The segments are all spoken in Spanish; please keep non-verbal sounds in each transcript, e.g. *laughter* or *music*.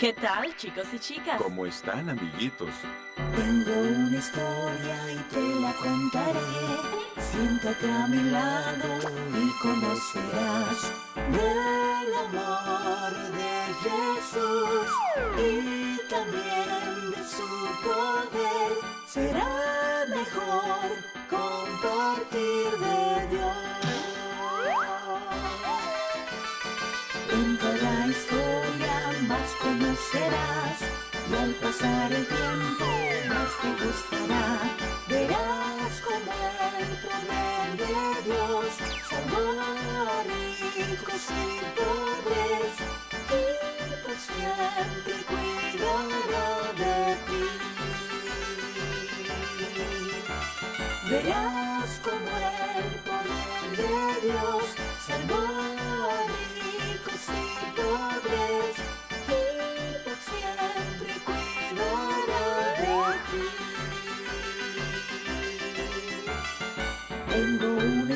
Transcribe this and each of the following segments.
¿Qué tal, chicos y chicas? ¿Cómo están, amiguitos? Tengo una historia y te la contaré. Siéntate a mi lado y conocerás del amor de Jesús y también de su poder. Será mejor compartir de Dios. En cada historia más conocerás y al pasar el tiempo más te gustará. Verás como el poder de Dios salvó a ricos y pobres y por siempre cuidará de ti. Verás como el poder de Dios salvó a ricos y pobres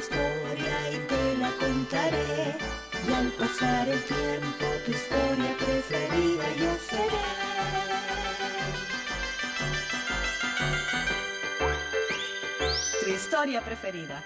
historia y te la contaré y al pasar el tiempo tu historia preferida yo seré. Tu historia preferida.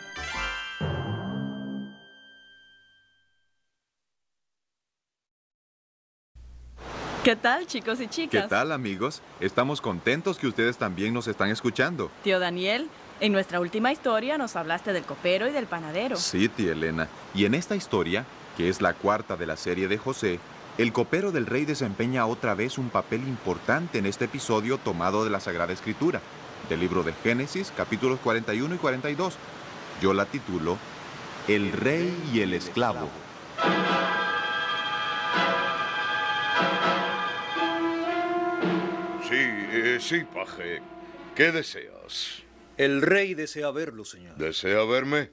¿Qué tal, chicos y ¿Qué chicas? tal, amigos? Estamos contentos que ustedes también nos están escuchando. Tío Daniel, en nuestra última historia nos hablaste del copero y del panadero. Sí, tía Elena. Y en esta historia, que es la cuarta de la serie de José, el copero del rey desempeña otra vez un papel importante en este episodio tomado de la Sagrada Escritura, del libro de Génesis, capítulos 41 y 42. Yo la titulo El rey y el esclavo. Sí, eh, sí, paje. ¿Qué deseas? El rey desea verlo, señor. ¿Desea verme?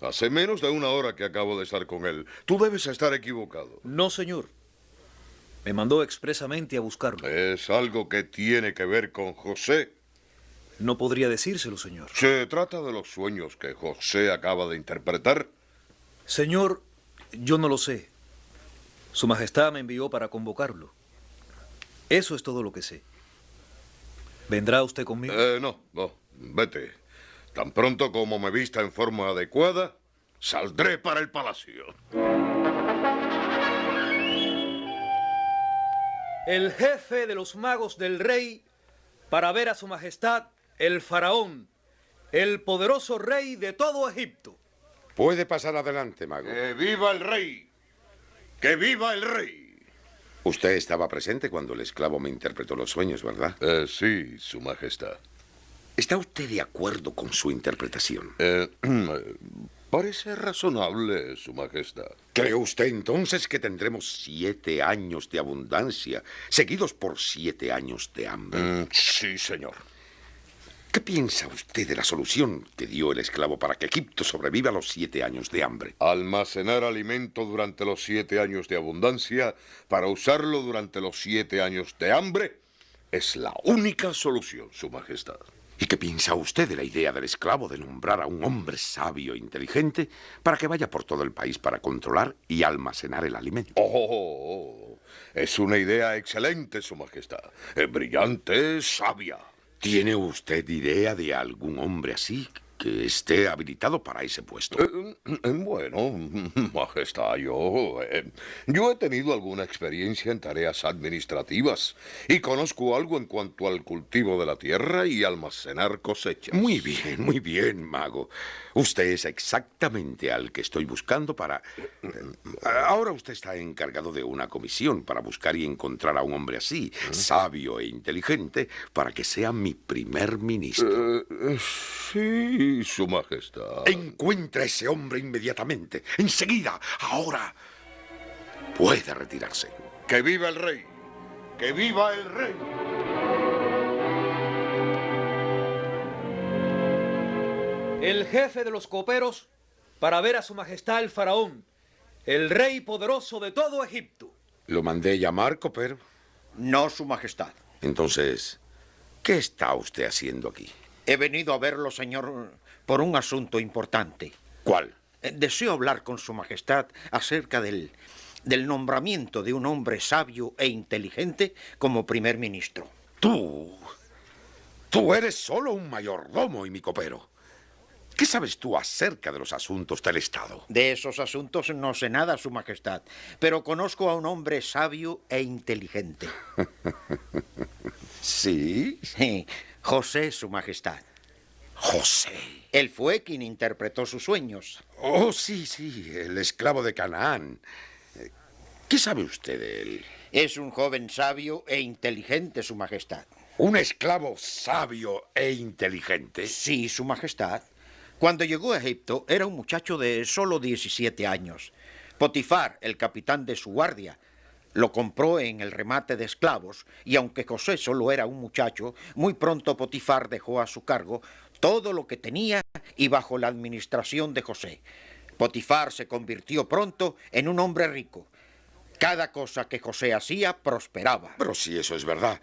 Hace menos de una hora que acabo de estar con él. Tú debes estar equivocado. No, señor. Me mandó expresamente a buscarlo. Es algo que tiene que ver con José. No podría decírselo, señor. Se trata de los sueños que José acaba de interpretar. Señor, yo no lo sé. Su Majestad me envió para convocarlo. Eso es todo lo que sé. ¿Vendrá usted conmigo? Eh, no, no, vete. Tan pronto como me vista en forma adecuada, saldré para el palacio. El jefe de los magos del rey para ver a su Majestad el faraón, el poderoso rey de todo Egipto. Puede pasar adelante, mago. ¡Que viva el rey! ¡Que viva el rey! Usted estaba presente cuando el esclavo me interpretó los sueños, ¿verdad? Eh, sí, su majestad. ¿Está usted de acuerdo con su interpretación? *clears throat* Eh, parece razonable, su majestad. ¿Cree usted entonces que tendremos siete años de abundancia, seguidos por siete años de hambre? Mm, sí, señor. ¿Qué piensa usted de la solución que dio el esclavo para que Egipto sobreviva a los siete años de hambre? Almacenar alimento durante los siete años de abundancia para usarlo durante los siete años de hambre es la única solución, Su Majestad. ¿Y qué piensa usted de la idea del esclavo de nombrar a un hombre sabio e inteligente para que vaya por todo el país para controlar y almacenar el alimento? Oh, es una idea excelente, Su Majestad. Es brillante, sabia. ¿Tiene usted idea de algún hombre así que esté habilitado para ese puesto? Eh, eh, bueno, *laughs* Majestad, yo, eh, yo he tenido alguna experiencia en tareas administrativas y conozco algo en cuanto al cultivo de la tierra y almacenar cosechas. Muy bien, muy bien, mago. Usted es exactamente al que estoy buscando para... Ahora usted está encargado de una comisión para buscar y encontrar a un hombre así, sabio e inteligente, para que sea mi primer ministro. Eh, sí, Su Majestad. Encuentra a ese hombre inmediatamente, enseguida, ahora. Puede retirarse. ¡Que viva el rey! ¡Que viva el rey! El jefe de los coperos para ver a su Majestad el faraón, el rey poderoso de todo Egipto. Lo mandé llamar, copero. No, Su Majestad. Entonces, ¿qué está usted haciendo aquí? He venido a verlo, señor, por un asunto importante. ¿Cuál? Eh, Deseo hablar con Su Majestad acerca del, del nombramiento de un hombre sabio e inteligente como primer ministro. Tú. Tú eres solo un mayordomo y mi copero. ¿Qué sabes tú acerca de los asuntos del Estado? De esos asuntos no sé nada, Su Majestad, pero conozco a un hombre sabio e inteligente. *laughs* ¿Sí? Sí, José, Su Majestad. José. Él fue quien interpretó sus sueños. Oh, sí, sí, el esclavo de Canaán. ¿Qué sabe usted de él? Es un joven sabio e inteligente, Su Majestad. ¿Un esclavo sabio e inteligente? Sí, Su Majestad. Cuando llegó a Egipto era un muchacho de solo 17 años. Potifar, el capitán de su guardia, lo compró en el remate de esclavos y aunque José solo era un muchacho, muy pronto Potifar dejó a su cargo todo lo que tenía y bajo la administración de José. Potifar se convirtió pronto en un hombre rico. Cada cosa que José hacía prosperaba. Pero si eso es verdad,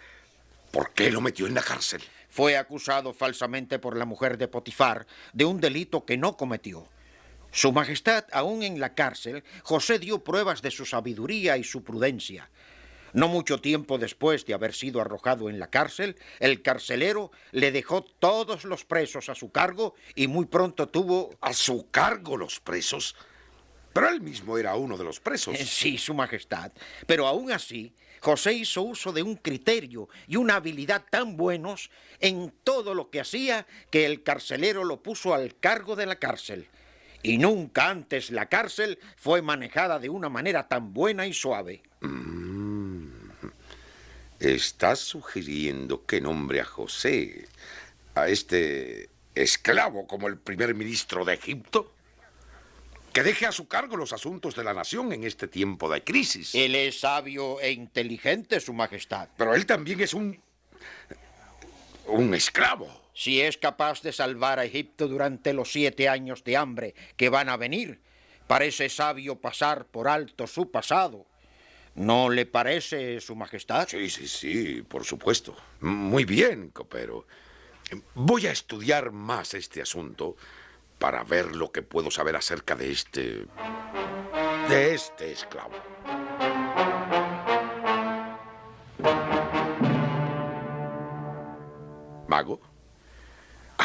¿por qué lo metió en la cárcel? Fue acusado falsamente por la mujer de Potifar de un delito que no cometió. Su Majestad, aún en la cárcel, José dio pruebas de su sabiduría y su prudencia. No mucho tiempo después de haber sido arrojado en la cárcel, el carcelero le dejó todos los presos a su cargo y muy pronto tuvo... ¿A su cargo los presos? Pero él mismo era uno de los presos. Sí, Su Majestad. Pero aún así, José hizo uso de un criterio y una habilidad tan buenos en todo lo que hacía que el carcelero lo puso al cargo de la cárcel. Y nunca antes la cárcel fue manejada de una manera tan buena y suave. ¿Estás sugiriendo que nombre a José, a este esclavo como el primer ministro de Egipto? Que deje a su cargo los asuntos de la nación en este tiempo de crisis. Él es sabio e inteligente, Su Majestad. Pero él también es un... un esclavo. Si es capaz de salvar a Egipto durante los siete años de hambre que van a venir, parece sabio pasar por alto su pasado. ¿No le parece, Su Majestad? Sí, sí, sí, por supuesto. Muy bien, copero. Voy a estudiar más este asunto para ver lo que puedo saber acerca de este... de este esclavo. Mago,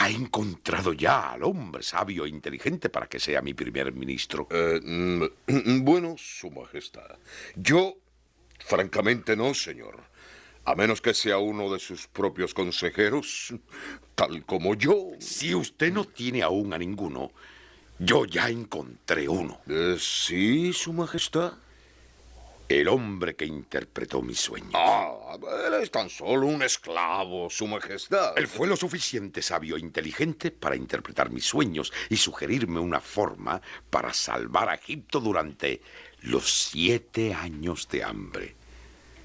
ha encontrado ya al hombre sabio e inteligente para que sea mi primer ministro. Eh, mm, *clears throat* bueno, Su Majestad. Yo, francamente no, señor. A menos que sea uno de sus propios consejeros, tal como yo. Si usted no tiene aún a ninguno, yo ya encontré uno. Eh, sí, Su Majestad. El hombre que interpretó mis sueños. Ah, él es tan solo un esclavo, Su Majestad. Él fue lo suficiente sabio e inteligente para interpretar mis sueños y sugerirme una forma para salvar a Egipto durante los siete años de hambre.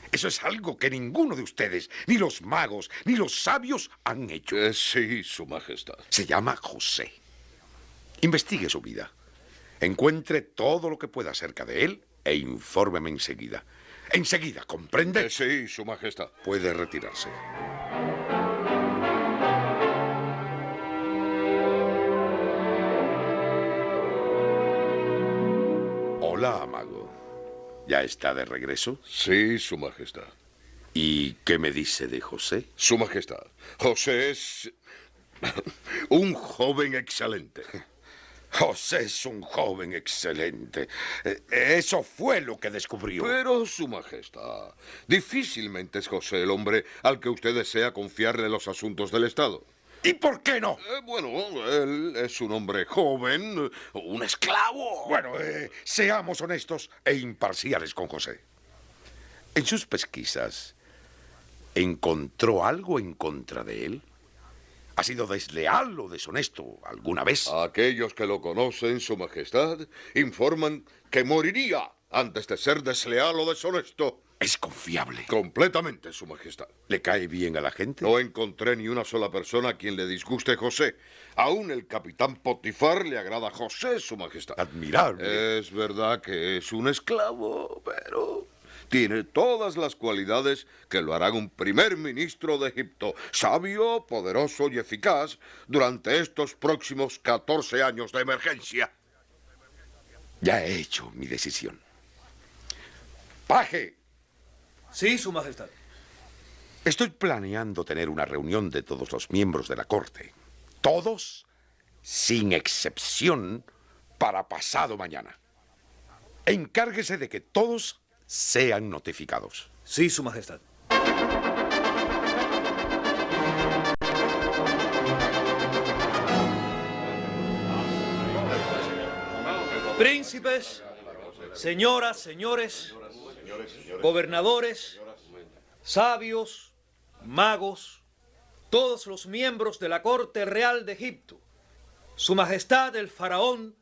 Eso es algo que ninguno de ustedes, ni los magos, ni los sabios han hecho. Eh, sí, Su Majestad. Se llama José. Investigue su vida. Encuentre todo lo que pueda acerca de él e infórmeme enseguida. Enseguida, ¿comprende? Eh, sí, Su Majestad. Puede retirarse. Hola, mago. ¿Ya está de regreso? Sí, Su Majestad. ¿Y qué me dice de José? Su Majestad. José es un joven excelente. *laughs* José es un joven excelente. Eh, Eso fue lo que descubrió. Pero, Su Majestad, difícilmente es José el hombre al que usted desea confiarle los asuntos del Estado. ¿Y por qué no? Eh, bueno, él es un hombre joven, un esclavo. Bueno, eh, seamos honestos e imparciales con José. En sus pesquisas, ¿encontró algo en contra de él? ¿Ha sido desleal o deshonesto alguna vez? Aquellos que lo conocen, Su Majestad, informan que moriría antes de ser desleal o deshonesto. Es confiable. Completamente, Su Majestad. ¿Le cae bien a la gente? No encontré ni una sola persona a quien le disguste José. Aún el capitán Potifar le agrada a José, Su Majestad. Admirable. Es verdad que es un esclavo, pero tiene todas las cualidades que lo harán un primer ministro de Egipto, sabio, poderoso y eficaz durante estos próximos 14 años de emergencia. Ya he hecho mi decisión. Paje, Sí, Su Majestad. estoy planeando tener una reunión de todos los miembros de la corte. Todos, sin excepción, para pasado mañana. Encárguese de que todos sean notificados. Sí, Su Majestad. Príncipes, señoras, señores, gobernadores, sabios, magos, todos los miembros de la corte real de Egipto, Su Majestad el Faraón,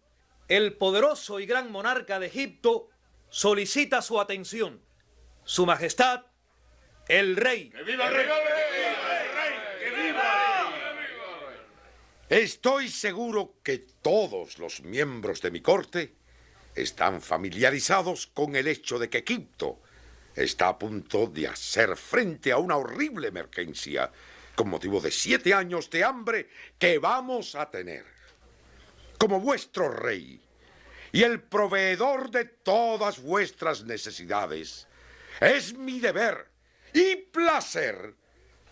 el poderoso y gran monarca de Egipto, solicita su atención. Su Majestad, el Rey. Estoy seguro que todos los miembros de mi corte están familiarizados con el hecho de que Egipto está a punto de hacer frente a una horrible emergencia con motivo de siete años de hambre que vamos a tener. Como vuestro rey y el proveedor de todas vuestras necesidades, es mi deber y placer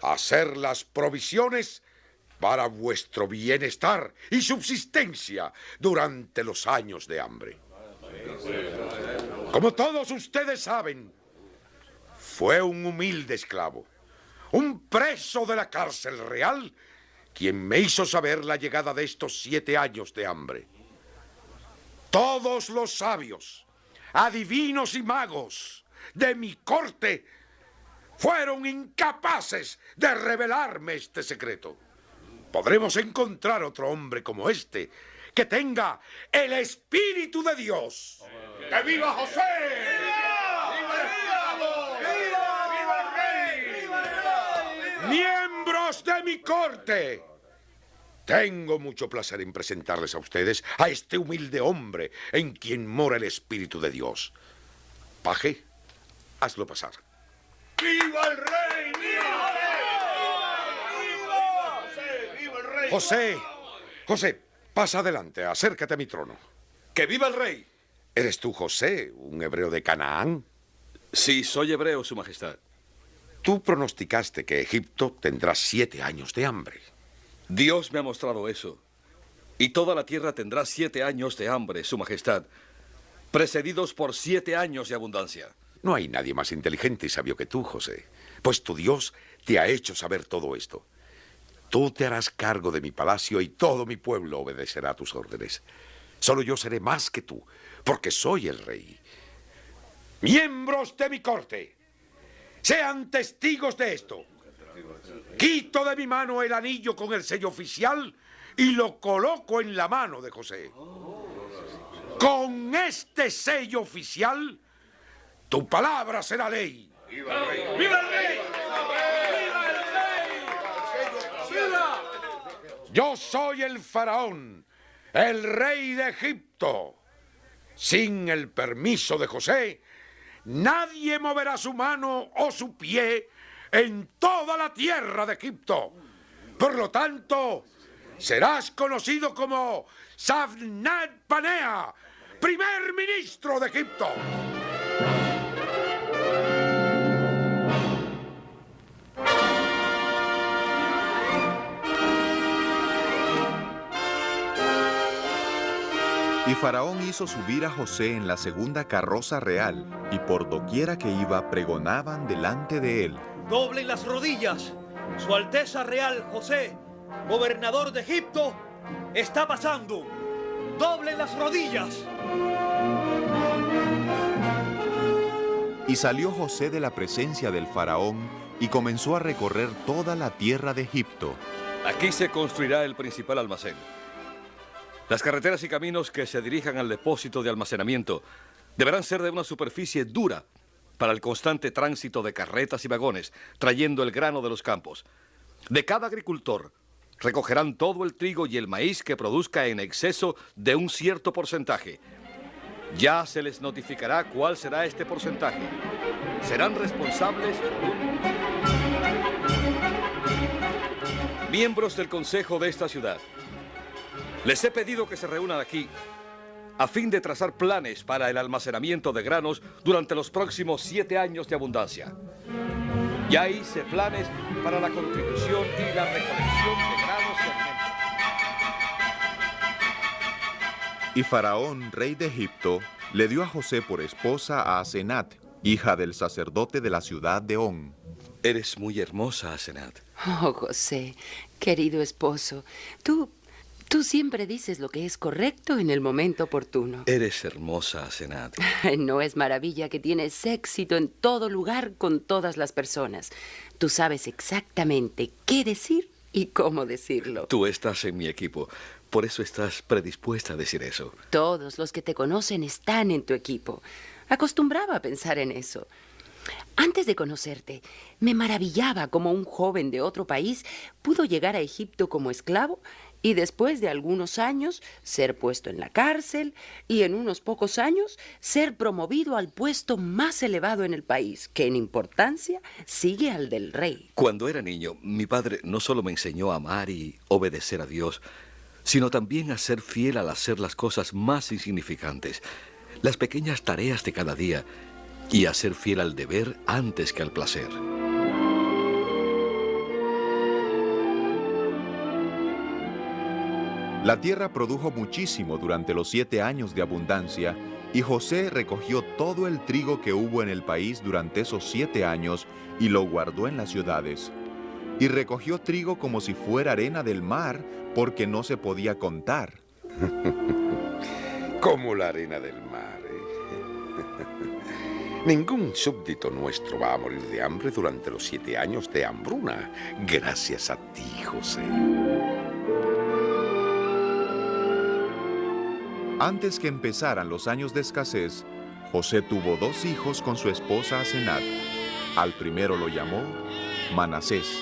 hacer las provisiones para vuestro bienestar y subsistencia durante los años de hambre. Como todos ustedes saben, fue un humilde esclavo, un preso de la cárcel real, quien me hizo saber la llegada de estos siete años de hambre. Todos los sabios, adivinos y magos de mi corte fueron incapaces de revelarme este secreto. Podremos encontrar otro hombre como este que tenga el Espíritu de Dios. ¡Que viva José! Miembros de mi corte. Tengo mucho placer en presentarles a ustedes a este humilde hombre en quien mora el Espíritu de Dios. Paje, hazlo pasar. ¡Viva el rey! ¡Viva José, José, pasa adelante, acércate a mi trono. ¡Que viva el rey! ¿Eres tú, José, un hebreo de Canaán? Sí, soy hebreo, Su Majestad. Tú pronosticaste que Egipto tendrá siete años de hambre. Dios me ha mostrado eso. Y toda la tierra tendrá siete años de hambre, Su Majestad, precedidos por siete años de abundancia. No hay nadie más inteligente y sabio que tú, José, pues tu Dios te ha hecho saber todo esto. Tú te harás cargo de mi palacio y todo mi pueblo obedecerá tus órdenes. Solo yo seré más que tú, porque soy el rey. Miembros de mi corte, sean testigos de esto. Quito de mi mano el anillo con el sello oficial y lo coloco en la mano de José. Con este sello oficial, tu palabra será ley. ¡Viva el rey! Yo soy el faraón, el rey de Egipto. Sin el permiso de José, nadie moverá su mano o su pie en toda la tierra de Egipto. Por lo tanto, serás conocido como Safnat Panea, primer ministro de Egipto. Y Faraón hizo subir a José en la segunda carroza real, y por doquiera que iba pregonaban delante de él. Doblen las rodillas. Su Alteza Real José, gobernador de Egipto, está pasando. Doblen las rodillas. Y salió José de la presencia del Faraón y comenzó a recorrer toda la tierra de Egipto. Aquí se construirá el principal almacén. Las carreteras y caminos que se dirijan al depósito de almacenamiento deberán ser de una superficie dura para el constante tránsito de carretas y vagones trayendo el grano de los campos. De cada agricultor recogerán todo el trigo y el maíz que produzca en exceso de un cierto porcentaje. Ya se les notificará cuál será este porcentaje. Serán responsables. Miembros del consejo de esta ciudad. Les he pedido que se reúnan aquí a fin de trazar planes para el almacenamiento de granos durante los próximos siete años de abundancia. Ya hice planes para la contribución y la recolección de granos y alimentos. Y Faraón, rey de Egipto, le dio a José por esposa a Asenat, hija del sacerdote de la ciudad de On. Eres muy hermosa, Asenat. Oh, José, querido esposo, tú, tú siempre dices lo que es correcto en el momento oportuno. Eres hermosa, Asenat. *laughs* No es maravilla que tienes éxito en todo lugar con todas las personas. Tú sabes exactamente qué decir y cómo decirlo. Tú estás en mi equipo, por eso estás predispuesta a decir eso. Todos los que te conocen están en tu equipo. Acostumbraba a pensar en eso. Antes de conocerte, me maravillaba cómo un joven de otro país pudo llegar a Egipto como esclavo y después de algunos años ser puesto en la cárcel y en unos pocos años ser promovido al puesto más elevado en el país, que en importancia sigue al del rey. Cuando era niño, mi padre no solo me enseñó a amar y obedecer a Dios, sino también a ser fiel al hacer las cosas más insignificantes, las pequeñas tareas de cada día, y a ser fiel al deber antes que al placer. La tierra produjo muchísimo durante los siete años de abundancia, y José recogió todo el trigo que hubo en el país durante esos siete años y lo guardó en las ciudades. Y recogió trigo como si fuera arena del mar, porque no se podía contar. *laughs* Como la arena del mar, ¿eh? *laughs* Ningún súbdito nuestro va a morir de hambre durante los siete años de hambruna. Gracias a ti, José. Antes que empezaran los años de escasez, José tuvo dos hijos con su esposa Asenat. Al primero lo llamó Manasés.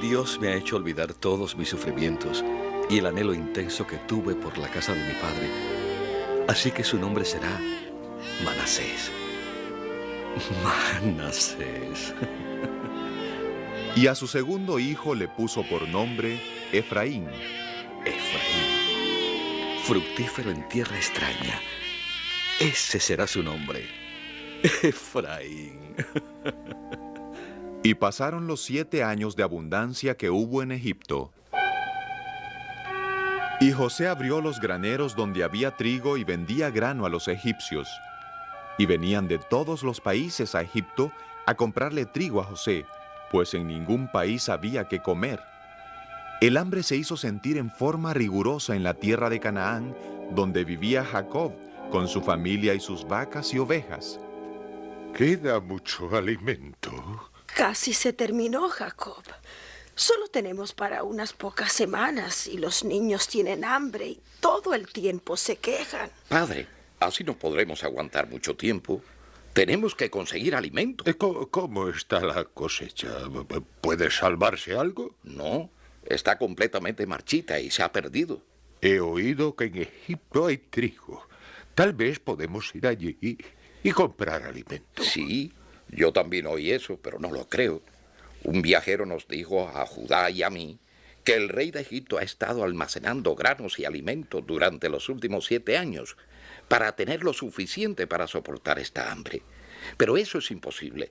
Dios me ha hecho olvidar todos mis sufrimientos y el anhelo intenso que tuve por la casa de mi padre. Así que su nombre será Manasés. Manasés. Y a su segundo hijo le puso por nombre Efraín. Efraín. Fructífero en tierra extraña. Ese será su nombre. Efraín. Y pasaron los siete años de abundancia que hubo en Egipto. Y José abrió los graneros donde había trigo y vendía grano a los egipcios. Y venían de todos los países a Egipto a comprarle trigo a José, pues en ningún país había que comer. El hambre se hizo sentir en forma rigurosa en la tierra de Canaán, donde vivía Jacob, con su familia y sus vacas y ovejas. Queda mucho alimento. Casi se terminó, Jacob. Solo tenemos para unas pocas semanas y los niños tienen hambre y todo el tiempo se quejan. Padre, así no podremos aguantar mucho tiempo. Tenemos que conseguir alimento. Eh, ¿Cómo, cómo está la cosecha? ¿Puede salvarse algo? No, está completamente marchita y se ha perdido. He oído que en Egipto hay trigo. Tal vez podemos ir allí y, y comprar alimento. Sí, yo también oí eso, pero no lo creo. Un viajero nos dijo a Judá y a mí que el rey de Egipto ha estado almacenando granos y alimentos durante los últimos siete años para tener lo suficiente para soportar esta hambre. Pero eso es imposible.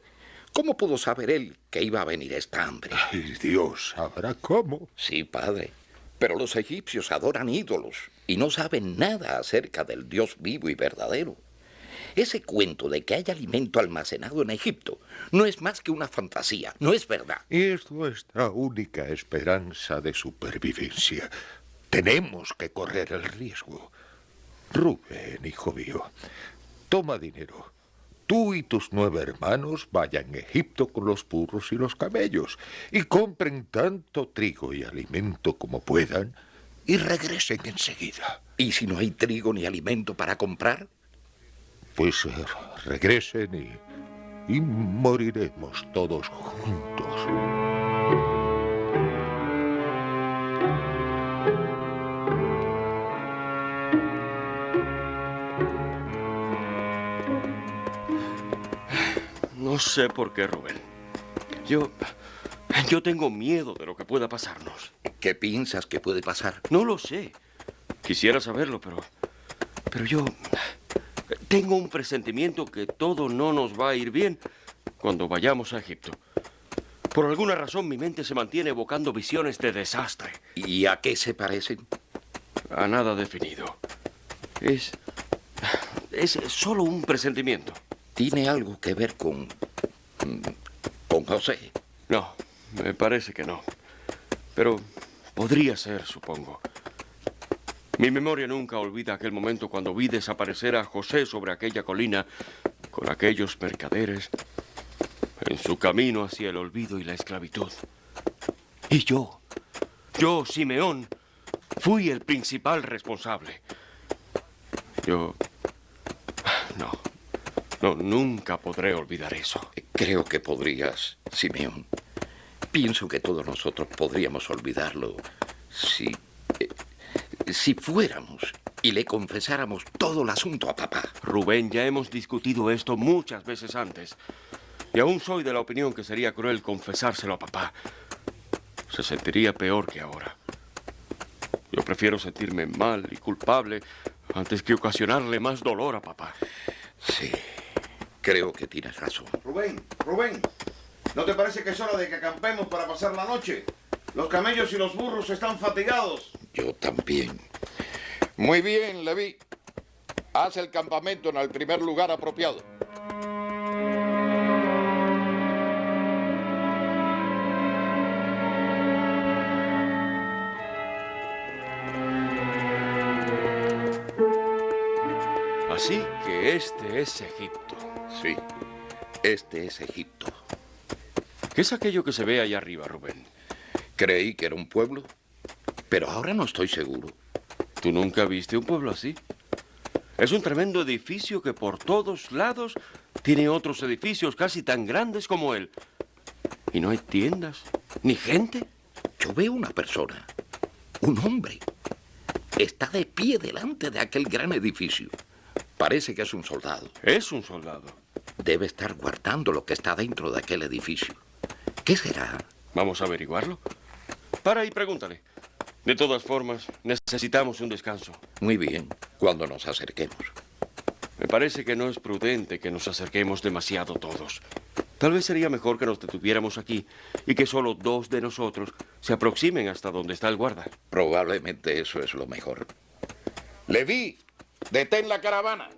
¿Cómo pudo saber él que iba a venir esta hambre? Ay, Dios sabrá cómo. Sí, padre. Pero los egipcios adoran ídolos y no saben nada acerca del Dios vivo y verdadero. Ese cuento de que hay alimento almacenado en Egipto no es más que una fantasía, no es verdad. Y es nuestra única esperanza de supervivencia. Tenemos que correr el riesgo. Rubén, hijo mío, toma dinero. Tú y tus nueve hermanos vayan a Egipto con los burros y los camellos y compren tanto trigo y alimento como puedan y regresen enseguida. ¿Y si no hay trigo ni alimento para comprar? Pues eh, regresen y, y moriremos todos juntos. No sé por qué, Rubén. Yo. Yo tengo miedo de lo que pueda pasarnos. ¿Qué piensas que puede pasar? No lo sé. Quisiera saberlo, pero. Pero yo tengo un presentimiento que todo no nos va a ir bien cuando vayamos a Egipto. Por alguna razón mi mente se mantiene evocando visiones de desastre. ¿Y a qué se parecen? A nada definido. Es... es solo un presentimiento. ¿Tiene algo que ver con... con José? No, me parece que no. Pero podría ser, supongo. Mi memoria nunca olvida aquel momento cuando vi desaparecer a José sobre aquella colina con aquellos mercaderes en su camino hacia el olvido y la esclavitud. Y yo, yo, Simeón, fui el principal responsable. Yo... No, no, nunca podré olvidar eso. Creo que podrías, Simeón. Pienso que todos nosotros podríamos olvidarlo si... eh, si fuéramos y le confesáramos todo el asunto a papá. Rubén, ya hemos discutido esto muchas veces antes. Y aún soy de la opinión que sería cruel confesárselo a papá. Se sentiría peor que ahora. Yo prefiero sentirme mal y culpable antes que ocasionarle más dolor a papá. Sí, creo que tienes razón. Rubén, Rubén, ¿no te parece que es hora de que acampemos para pasar la noche? Los camellos y los burros están fatigados. Yo también. Muy bien, Levi. Haz el campamento en el primer lugar apropiado. Así que este es Egipto. Sí, este es Egipto. ¿Qué es aquello que se ve allá arriba, Rubén? Creí que era un pueblo, pero ahora no estoy seguro. ¿Tú nunca viste un pueblo así? Es un tremendo edificio que por todos lados tiene otros edificios casi tan grandes como él. Y no hay tiendas, ni gente. Yo veo una persona, un hombre. Está de pie delante de aquel gran edificio. Parece que es un soldado. Es un soldado. Debe estar guardando lo que está dentro de aquel edificio. ¿Qué será? Vamos a averiguarlo. Para y pregúntale. De todas formas, necesitamos un descanso. Muy bien, cuando nos acerquemos. Me parece que no es prudente que nos acerquemos demasiado todos. Tal vez sería mejor que nos detuviéramos aquí y que solo dos de nosotros se aproximen hasta donde está el guarda. Probablemente eso es lo mejor. Levi, detén la caravana.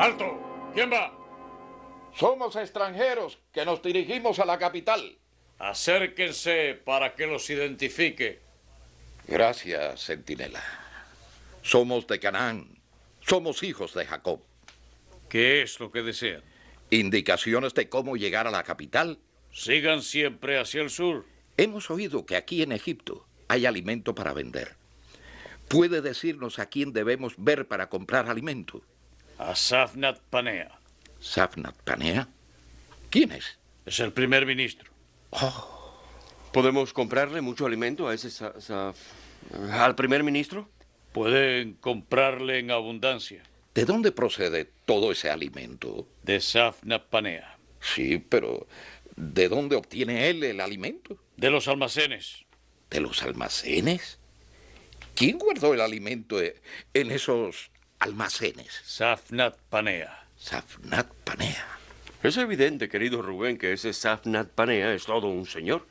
¡Alto! ¿Quién va? Somos extranjeros que nos dirigimos a la capital. Acérquense para que los identifique. Gracias, centinela. Somos de Canaán. Somos hijos de Jacob. ¿Qué es lo que desean? ¿Indicaciones de cómo llegar a la capital? Sigan siempre hacia el sur. Hemos oído que aquí en Egipto hay alimento para vender. ¿Puede decirnos a quién debemos ver para comprar alimento? A Safnat Panea. ¿Safnat Panea? ¿Quién es? Es el primer ministro. ¿Podemos comprarle mucho alimento a ese sa- al primer ministro? Pueden comprarle en abundancia. ¿De dónde procede todo ese alimento? De Safnat Panea. Sí, pero ¿de dónde obtiene él el alimento? De los almacenes. ¿De los almacenes? ¿Quién guardó el alimento en esos almacenes? Safnat Panea. Safnat Panea. Es evidente, querido Rubén, que ese Safnat Panea es todo un señor.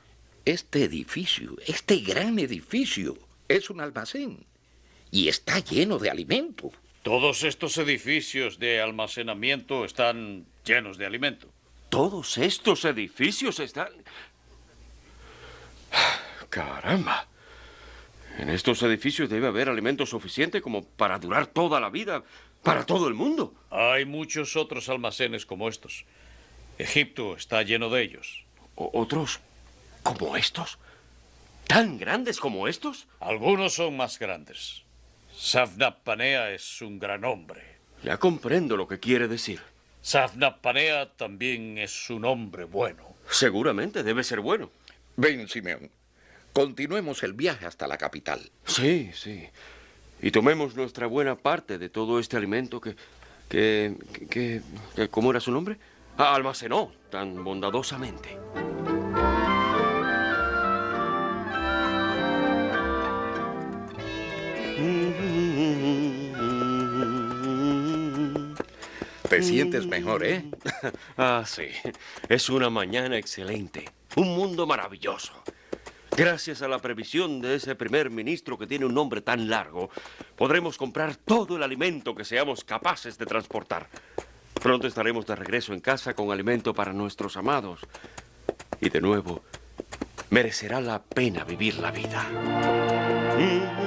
Este edificio, este gran edificio, es un almacén y está lleno de alimento. Todos estos edificios de almacenamiento están llenos de alimento. Todos estos edificios están... *sighs* Caramba. En estos edificios debe haber alimento suficiente como para durar toda la vida, para todo el mundo. Hay muchos otros almacenes como estos. Egipto está lleno de ellos. ¿Otros como estos? ¿Tan grandes como estos? Algunos son más grandes. Safnat Panea es un gran hombre. Ya comprendo lo que quiere decir. Safnat Panea también es un hombre bueno. Seguramente debe ser bueno. Ven, Simeón. Continuemos el viaje hasta la capital. Sí, sí. Y tomemos nuestra buena parte de todo este alimento que... que... que, que- ¿Cómo era su nombre? Ah, almacenó tan bondadosamente. Te sientes mejor, ¿eh? *laughs* ah, sí. Es una mañana excelente. Un mundo maravilloso. Gracias a la previsión de ese primer ministro que tiene un nombre tan largo, podremos comprar todo el alimento que seamos capaces de transportar. Pronto estaremos de regreso en casa con alimento para nuestros amados. Y de nuevo, merecerá la pena vivir la vida. Mm.